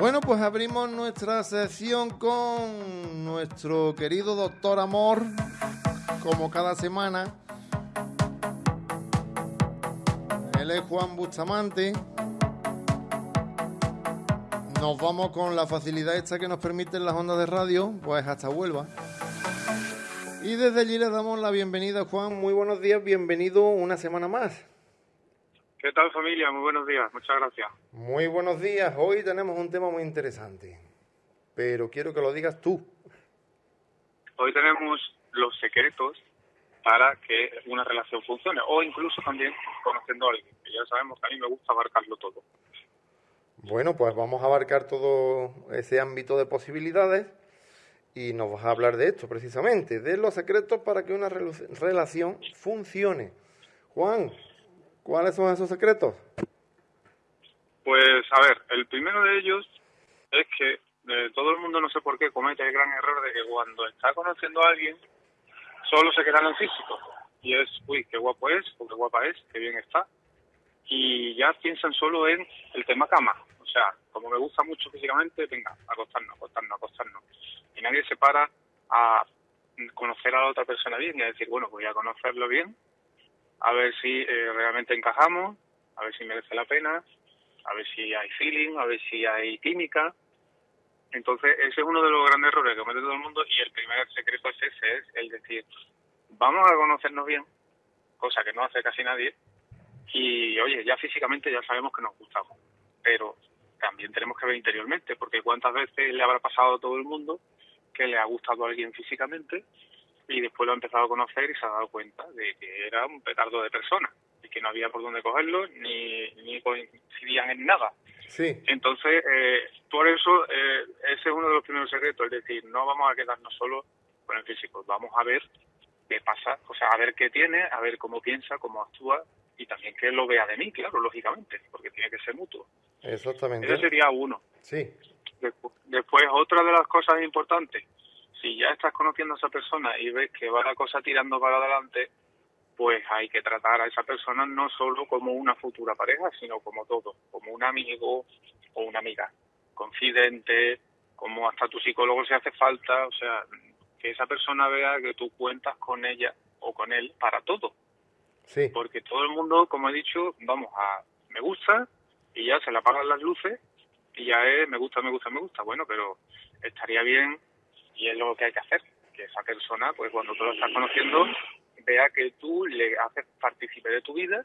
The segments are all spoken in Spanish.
Bueno, pues abrimos nuestra sección con nuestro querido doctor Amor, como cada semana. Él es Juan Bustamante. Nos vamos con la facilidad esta que nos permiten las ondas de radio, pues hasta Huelva. Y desde allí le damos la bienvenida, Juan. Muy buenos días, bienvenido una semana más. ¿Qué tal familia? Muy buenos días, muchas gracias. Muy buenos días. Hoy tenemos un tema muy interesante, pero quiero que lo digas tú. Hoy tenemos los secretos para que una relación funcione, o incluso también conociendo a alguien, que ya sabemos que a mí me gusta abarcarlo todo. Bueno, pues vamos a abarcar todo ese ámbito de posibilidades y nos vas a hablar de esto precisamente, de los secretos para que una relación funcione. Juan, ¿Cuáles son esos secretos? Pues a ver, el primero de ellos es que eh, todo el mundo no sé por qué comete el gran error de que cuando está conociendo a alguien solo se queda en el físico. Y es, uy, qué guapo es, o qué guapa es, qué bien está y ya piensan solo en el tema cama, o sea, como me gusta mucho físicamente, venga, acostarnos, acostarnos, acostarnos. Y nadie se para a conocer a la otra persona bien y a decir, bueno, voy a conocerlo bien a ver si eh, realmente encajamos, a ver si merece la pena, a ver si hay feeling, a ver si hay química. Entonces, ese es uno de los grandes errores que comete todo el mundo y el primer secreto es ese, es el decir, vamos a conocernos bien, cosa que no hace casi nadie, y oye, ya físicamente ya sabemos que nos gustamos, pero también tenemos que ver interiormente, porque cuántas veces le habrá pasado a todo el mundo que le ha gustado a alguien físicamente y después lo ha empezado a conocer y se ha dado cuenta de que era un petardo de persona y que no había por dónde cogerlo ni, ni coincidían en nada. Sí. Entonces, eh, por eso, eh, ese es uno de los primeros secretos, es decir, no vamos a quedarnos solo con el físico, vamos a ver qué pasa, o sea, a ver qué tiene, a ver cómo piensa, cómo actúa y también que lo vea de mí, claro, lógicamente, porque tiene que ser mutuo. Exactamente. Ese sería uno. Sí. Después, otra de las cosas importantes, si ya estás conociendo a esa persona y ves que va la cosa tirando para adelante, pues hay que tratar a esa persona no solo como una futura pareja, sino como todo, como un amigo o una amiga, confidente, como hasta tu psicólogo si hace falta, o sea, que esa persona vea que tú cuentas con ella o con él para todo. Sí. Porque todo el mundo, como he dicho, vamos a me gusta y ya se le apagan las luces y ya es me gusta, me gusta, me gusta. Bueno, pero estaría bien y es lo que hay que hacer, que esa persona, pues cuando tú lo estás conociendo, vea que tú le haces partícipe de tu vida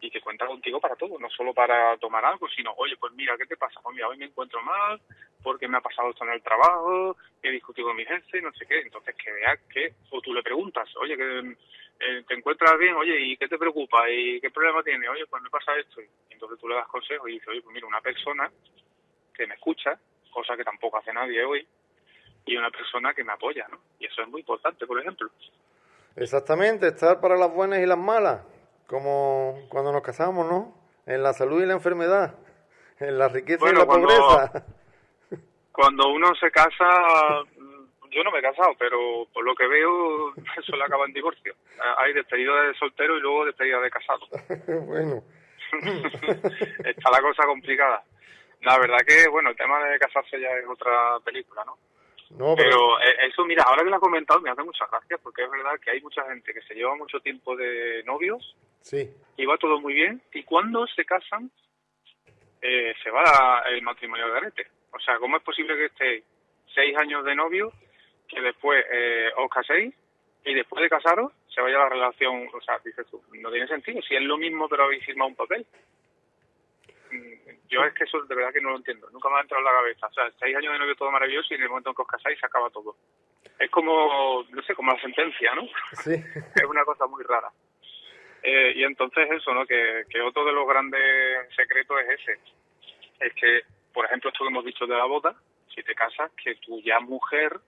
y que cuenta contigo para todo, no solo para tomar algo, sino, oye, pues mira, ¿qué te pasa? Pues mira, hoy me encuentro mal, porque me ha pasado esto en el trabajo, he discutido con mi jefe, no sé qué. Entonces, que vea que, o tú le preguntas, oye, que eh, te encuentras bien, oye, ¿y qué te preocupa? ¿Y qué problema tiene? Oye, pues me pasa esto. Y entonces tú le das consejos y dices, oye, pues mira, una persona que me escucha, cosa que tampoco hace nadie hoy, y una persona que me apoya, ¿no? Y eso es muy importante, por ejemplo. Exactamente, estar para las buenas y las malas, como cuando nos casamos, ¿no? En la salud y la enfermedad, en la riqueza y la pobreza. Cuando uno se casa, yo no me he casado, pero por lo que veo, eso le acaba en divorcio. Hay despedida de soltero y luego despedida de casado. bueno. Está la cosa complicada. La verdad que, bueno, el tema de casarse ya es otra película, ¿no? Pero... Eh, eso, mira, ahora que lo has comentado me hace muchas gracias porque es verdad que hay mucha gente que se lleva mucho tiempo de novios sí. y va todo muy bien y cuando se casan eh, se va el matrimonio de garete. O sea, ¿cómo es posible que estéis seis años de novio, que después eh, os caséis y después de casaros se vaya la relación? O sea, dices tú, no tiene sentido. Si es lo mismo pero habéis firmado un papel. Yo es que eso de verdad que no lo entiendo. Nunca me ha entrado en la cabeza. O sea, seis años de novio todo maravilloso y en el momento en que os casáis se acaba todo. Es como, no sé, como la sentencia, ¿no? Sí. es una cosa muy rara. Eh, y entonces eso, ¿no? Que, que otro de los grandes secretos es ese. Es que, por ejemplo, esto que hemos dicho de la boda, si te casas, que tu ya mujer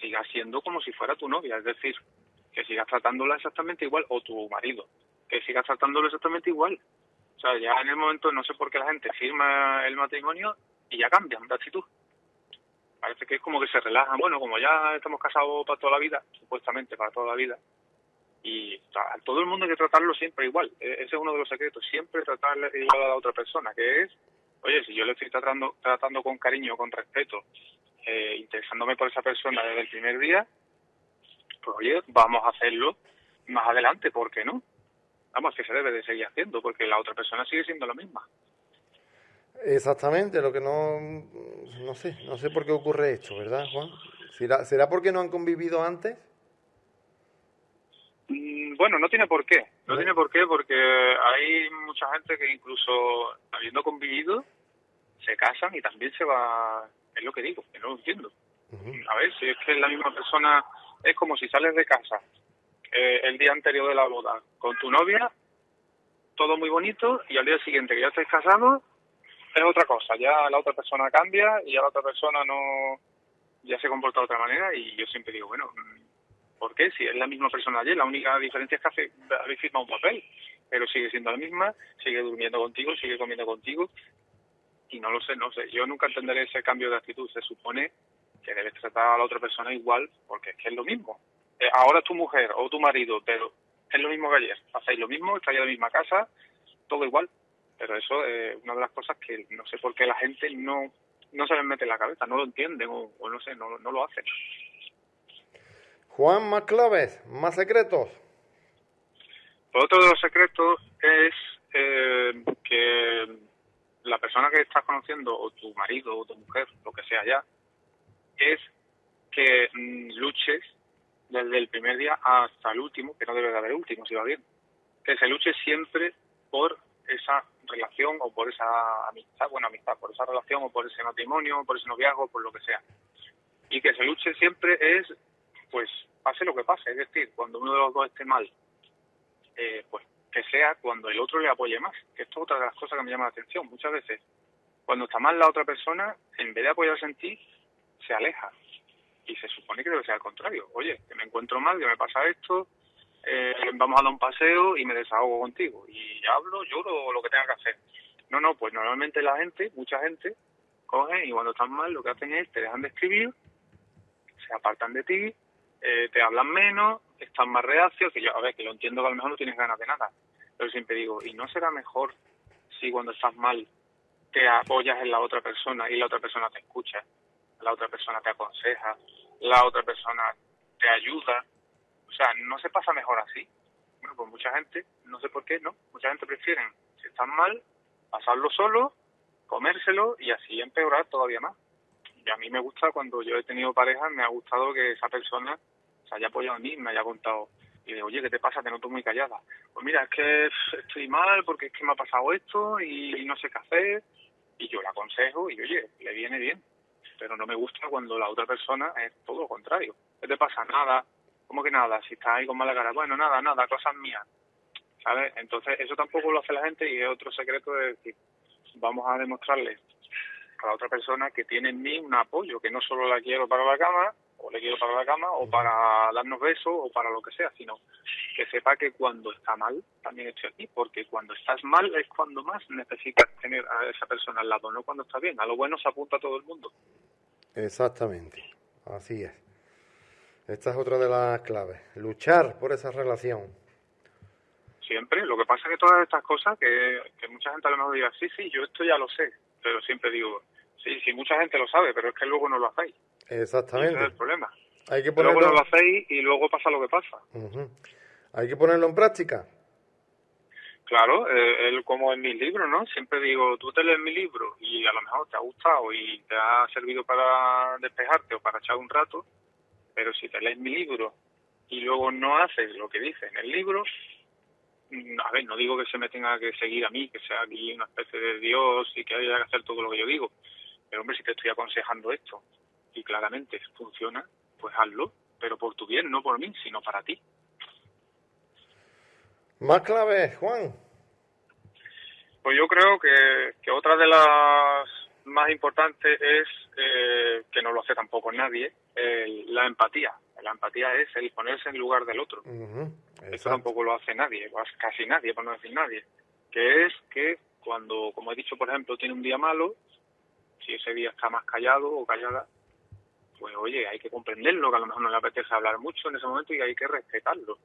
siga siendo como si fuera tu novia. Es decir, que sigas tratándola exactamente igual, o tu marido, que sigas tratándolo exactamente igual. O sea, ya en el momento no sé por qué la gente firma el matrimonio y ya cambian de actitud. Parece que es como que se relajan. Bueno, como ya estamos casados para toda la vida, supuestamente para toda la vida, y a todo el mundo hay que tratarlo siempre igual. E-, ese es uno de los secretos, siempre tratarle igual a la otra persona, que es oye, si yo le estoy tratando, tratando con cariño, con respeto, eh, interesándome por esa persona desde el primer día, pues oye, vamos a hacerlo más adelante, ¿por qué no? Vamos, que se debe de seguir haciendo, porque la otra persona sigue siendo la misma. Exactamente, lo que no, no sé, no sé por qué ocurre esto, ¿verdad, Juan? ¿Será, ¿Será porque no han convivido antes? Mm, bueno, no tiene por qué. No tiene por qué porque hay mucha gente que incluso habiendo convivido se casan y también se va... Es lo que digo, que no lo entiendo. A ver, si es que la misma persona es como si sales de casa eh, el día anterior de la boda con tu novia, todo muy bonito, y al día siguiente que ya estáis casados, es otra cosa. Ya la otra persona cambia y ya la otra persona no ya se comporta de otra manera y yo siempre digo, bueno, ¿Por qué? Si es la misma persona ayer, la única diferencia es que habéis firmado un papel, pero sigue siendo la misma, sigue durmiendo contigo, sigue comiendo contigo, y no lo sé, no sé. Yo nunca entenderé ese cambio de actitud. Se supone que debes tratar a la otra persona igual, porque es que es lo mismo. Eh, ahora es tu mujer o tu marido, pero es lo mismo que ayer. Hacéis lo mismo, estáis en la misma casa, todo igual. Pero eso es una de las cosas que no sé por qué la gente no, no se les mete en la cabeza, no lo entienden o, no sé, no, no lo hacen. Juan, más claves, más secretos. otro de los secretos es eh, que la persona que estás conociendo, o tu marido, o tu mujer, lo que sea ya, es que mm, luches desde el primer día hasta el último, que no debe de haber último, si va bien. Que se luche siempre por esa relación o por esa amistad, bueno, amistad, por esa relación o por ese matrimonio, por ese noviazgo, por lo que sea. Y que se luche siempre es pues pase lo que pase, es decir, cuando uno de los dos esté mal, eh, pues que sea cuando el otro le apoye más, que esto es otra de las cosas que me llama la atención. Muchas veces, cuando está mal la otra persona, en vez de apoyarse en ti, se aleja. Y se supone que debe ser al contrario. Oye, que me encuentro mal, que me pasa esto, eh, vamos a dar un paseo y me desahogo contigo. Y hablo, lloro, lo que tenga que hacer. No, no, pues normalmente la gente, mucha gente, cogen y cuando están mal lo que hacen es te dejan de escribir, se apartan de ti, eh, te hablan menos, están más reacios, que yo, a ver, que lo entiendo que a lo mejor no tienes ganas de nada, pero siempre digo, ¿y no será mejor si cuando estás mal te apoyas en la otra persona y la otra persona te escucha, la otra persona te aconseja, la otra persona te ayuda? O sea, ¿no se pasa mejor así? Bueno, pues mucha gente, no sé por qué, ¿no? Mucha gente prefiere, si están mal, pasarlo solo, comérselo y así empeorar todavía más. Y a mí me gusta cuando yo he tenido pareja, me ha gustado que esa persona se haya apoyado a mí, me haya contado y de, oye, ¿qué te pasa? Te noto muy callada. Pues mira, es que estoy mal porque es que me ha pasado esto y no sé qué hacer. Y yo la aconsejo y, oye, le viene bien. Pero no me gusta cuando la otra persona es todo lo contrario. ¿Qué te pasa? Nada. ¿Cómo que nada? Si estás ahí con mala cara. Bueno, nada, nada, cosas mías. ¿Sabes? Entonces, eso tampoco lo hace la gente y es otro secreto de decir, vamos a demostrarle a la otra persona que tiene en mí un apoyo, que no solo la quiero para la cama, o le quiero para la cama, o para darnos besos, o para lo que sea, sino que sepa que cuando está mal también estoy aquí, porque cuando estás mal es cuando más necesitas tener a esa persona al lado, no cuando está bien. A lo bueno se apunta todo el mundo. Exactamente, así es. Esta es otra de las claves, luchar por esa relación. Siempre, lo que pasa es que todas estas cosas, que, que mucha gente a lo mejor diga, sí, sí, yo esto ya lo sé, pero siempre digo, Sí, sí, mucha gente lo sabe, pero es que luego no lo hacéis. Exactamente. Ese es el problema. Hay que ponerlo... Luego no lo hacéis y luego pasa lo que pasa. Hay que ponerlo en práctica. Claro, eh, como en mis libros, ¿no? Siempre digo, tú te lees mi libro y a lo mejor te ha gustado y te ha servido para despejarte o para echar un rato, pero si te lees mi libro y luego no haces lo que dice en el libro, mm, a ver, no digo que se me tenga que seguir a mí, que sea aquí una especie de Dios y que haya que hacer todo lo que yo digo, pero hombre, si te estoy aconsejando esto y claramente funciona, pues hazlo, pero por tu bien, no por mí, sino para ti. Más clave, Juan. Pues yo creo que, que otra de las más importantes es, eh, que no lo hace tampoco nadie, la empatía. La empatía es el ponerse en lugar del otro. Eso tampoco lo hace nadie, casi nadie, por no decir nadie. Que es que cuando, como he dicho, por ejemplo, tiene un día malo, si ese día está más callado o callada, pues oye, hay que comprenderlo, que a lo mejor no le apetece hablar mucho en ese momento y hay que respetarlo.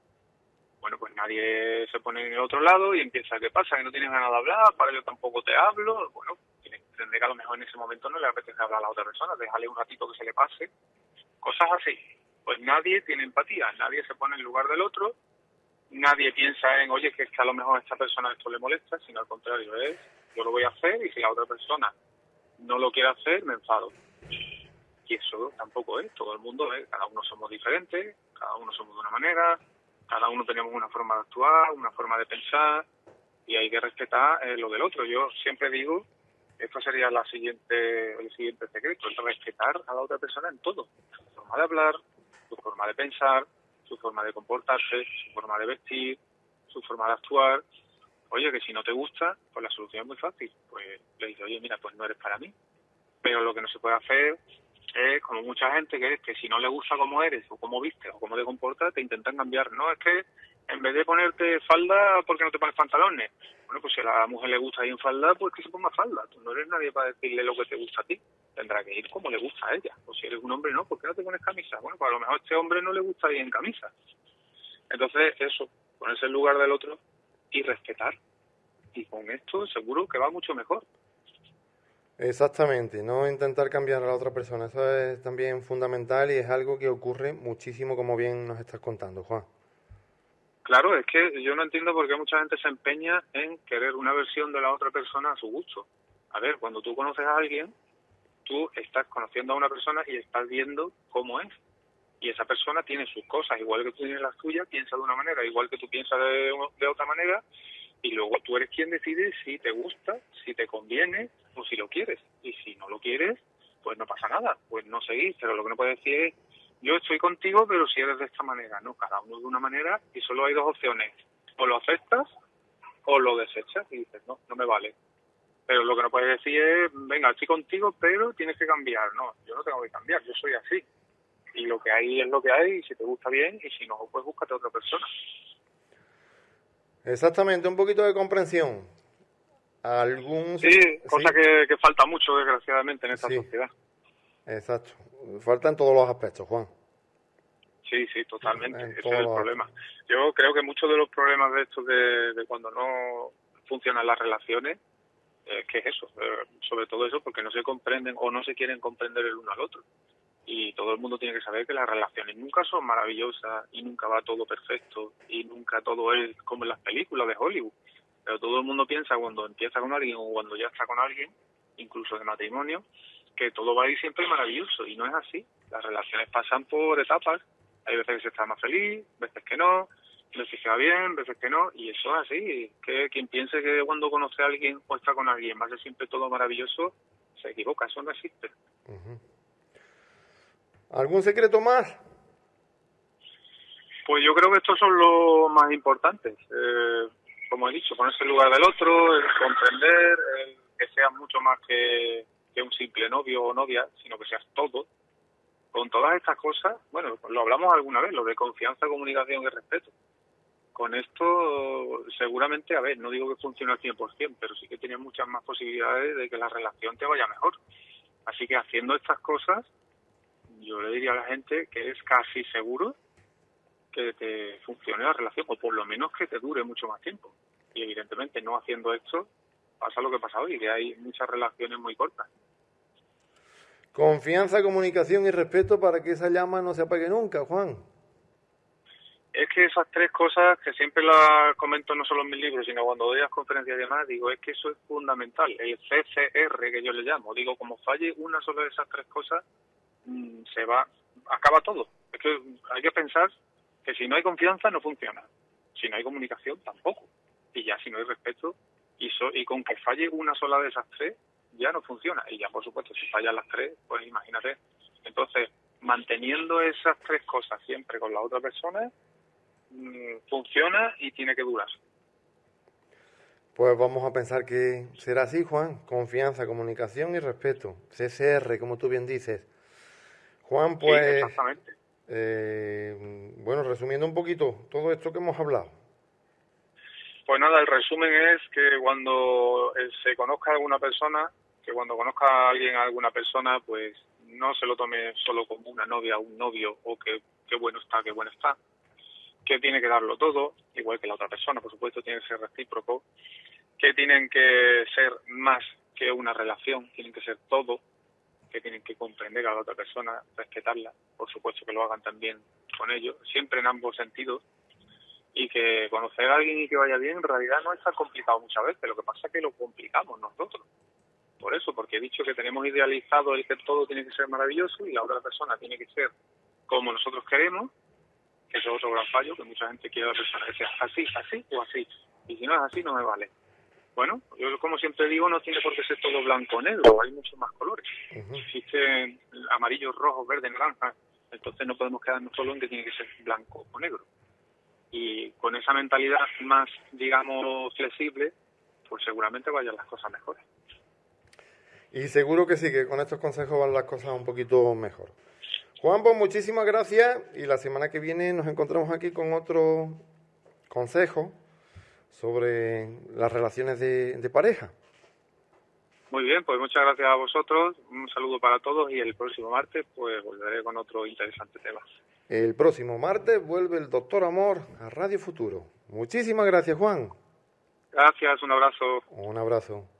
Bueno, pues nadie se pone en el otro lado y empieza, ¿qué pasa? Que no tienes ganas de hablar, para yo tampoco te hablo. Bueno, tienes entender que a lo mejor en ese momento no le apetece hablar a la otra persona, déjale un ratito que se le pase, cosas así. Pues nadie tiene empatía, nadie se pone en lugar del otro, nadie piensa en, oye, que es que a lo mejor a esta persona esto le molesta, sino al contrario, es, yo lo voy a hacer y si la otra persona no lo quiere hacer, me enfado. Y eso tampoco es, todo el mundo es, cada uno somos diferentes, cada uno somos de una manera, cada uno tenemos una forma de actuar, una forma de pensar, y hay que respetar eh, lo del otro. Yo siempre digo, esto sería la siguiente, el siguiente secreto, es respetar a la otra persona en todo, su forma de hablar, su forma de pensar, su forma de comportarse, su forma de vestir, su forma de actuar. Oye, que si no te gusta, pues la solución es muy fácil. Pues le dices, oye, mira, pues no eres para mí. Pero lo que no se puede hacer es, como mucha gente, que es que si no le gusta cómo eres, o cómo viste, o cómo te comportas, te intentan cambiar. No, es que en vez de ponerte falda, ¿por qué no te pones pantalones? Bueno, pues si a la mujer le gusta ir en falda, pues que se ponga falda. Tú no eres nadie para decirle lo que te gusta a ti. Tendrá que ir como le gusta a ella. O si eres un hombre, no, ¿por qué no te pones camisa? Bueno, pues a lo mejor este hombre no le gusta ir en camisa. Entonces, eso, ponerse en lugar del otro y respetar. Y con esto seguro que va mucho mejor. Exactamente, no intentar cambiar a la otra persona. Eso es también fundamental y es algo que ocurre muchísimo, como bien nos estás contando, Juan. Claro, es que yo no entiendo por qué mucha gente se empeña en querer una versión de la otra persona a su gusto. A ver, cuando tú conoces a alguien, tú estás conociendo a una persona y estás viendo cómo es. Y esa persona tiene sus cosas, igual que tú tienes las tuyas, piensa de una manera, igual que tú piensas de, de otra manera, y luego tú eres quien decide si te gusta, si te conviene o si lo quieres. Y si no lo quieres, pues no pasa nada, pues no seguís. Pero lo que no puedes decir es yo estoy contigo, pero si eres de esta manera, no, cada uno de una manera y solo hay dos opciones, o lo aceptas o lo desechas y dices, no, no me vale. Pero lo que no puedes decir es, venga, estoy contigo, pero tienes que cambiar. No, yo no tengo que cambiar, yo soy así. Y lo que hay es lo que hay, y si te gusta bien, y si no, pues búscate a otra persona. Exactamente, un poquito de comprensión. Algún... Sí, cosa Que, falta mucho, desgraciadamente, en esta sociedad. Exacto. Falta en todos los aspectos, Juan. Sí, sí, totalmente. Ese es el problema. Yo creo que muchos de los problemas de esto de, cuando no funcionan las relaciones es que es eso, eh, sobre todo eso porque no se comprenden o no se quieren comprender el uno al otro. Y todo el mundo tiene que saber que las relaciones nunca son maravillosas y nunca va todo perfecto y nunca todo es como en las películas de Hollywood. Pero todo el mundo piensa cuando empieza con alguien o cuando ya está con alguien, incluso de matrimonio, que todo va a ir siempre maravilloso y no es así. Las relaciones pasan por etapas. Hay veces que se está más feliz, veces que no, veces que va bien, veces que no, y eso es así. Que quien piense que cuando conoce a alguien o está con alguien va a ser siempre todo maravilloso, se equivoca, eso no existe. ¿Algún secreto más? Pues yo creo que estos son los más importantes. Eh, como he dicho, ponerse en lugar del otro, comprender, que sea mucho más que un simple novio o novia, sino que seas todo. Con todas estas cosas, bueno, lo hablamos alguna vez, lo de confianza, comunicación y respeto. Con esto, seguramente, a ver, no digo que funcione al 100%, pero sí que tiene muchas más posibilidades de que la relación te vaya mejor. Así que haciendo estas cosas, yo le diría a la gente que es casi seguro que te funcione la relación, o por lo menos que te dure mucho más tiempo. Y evidentemente no haciendo esto, pasa lo que pasa hoy, que hay muchas relaciones muy cortas. Confianza, comunicación y respeto para que esa llama no se apague nunca, Juan. Es que esas tres cosas que siempre las comento no solo en mis libros, sino cuando doy las conferencias y demás, digo, es que eso es fundamental. El CCR que yo le llamo, digo, como falle una sola de esas tres cosas, se va, acaba todo. Es que hay que pensar que si no hay confianza no funciona. Si no hay comunicación tampoco. Y ya si no hay respeto, y, y con que falle una sola de esas tres, ya no funciona. Y ya, por supuesto, si fallan las tres, pues imagínate. Entonces, manteniendo esas tres cosas siempre con la otra persona, mm, funciona y tiene que durar. Pues vamos a pensar que será así, Juan. Confianza, comunicación y respeto. CSR, como tú bien dices. Juan, pues... exactamente. Eh, bueno, resumiendo un poquito todo esto que hemos hablado. Pues nada, el resumen es que cuando eh, se conozca a alguna persona, que cuando conozca a alguien, a alguna persona, pues no se lo tome solo como una novia o un novio o que qué bueno está, qué bueno está, que tiene que darlo todo, igual que la otra persona, por supuesto, tiene que ser recíproco, que tienen que ser más que una relación, tienen que ser todo, que tienen que comprender a la otra persona, respetarla, por supuesto que lo hagan también con ellos, siempre en ambos sentidos, y que conocer a alguien y que vaya bien en realidad no es tan complicado muchas veces, lo que pasa es que lo complicamos nosotros. Por eso, porque he dicho que tenemos idealizado el que todo tiene que ser maravilloso y la otra persona tiene que ser como nosotros queremos, que eso es otro gran fallo, que mucha gente quiere a la persona que sea así, así o así, y si no es así no me vale. Bueno, yo como siempre digo, no tiene por qué ser todo blanco o negro, hay muchos más colores. Existen amarillos, rojos, verdes, naranjas, entonces no podemos quedarnos solo en que tiene que ser blanco o negro. Y con esa mentalidad más, digamos, flexible, pues seguramente vayan las cosas mejores. Y seguro que sí, que con estos consejos van las cosas un poquito mejor. Juan, pues muchísimas gracias y la semana que viene nos encontramos aquí con otro consejo sobre las relaciones de, pareja. Muy bien, pues muchas gracias a vosotros, un saludo para todos y el próximo martes pues volveré con otro interesante tema. El próximo martes vuelve el Doctor Amor a Radio Futuro. Muchísimas gracias, Juan. Gracias, un abrazo. Un abrazo.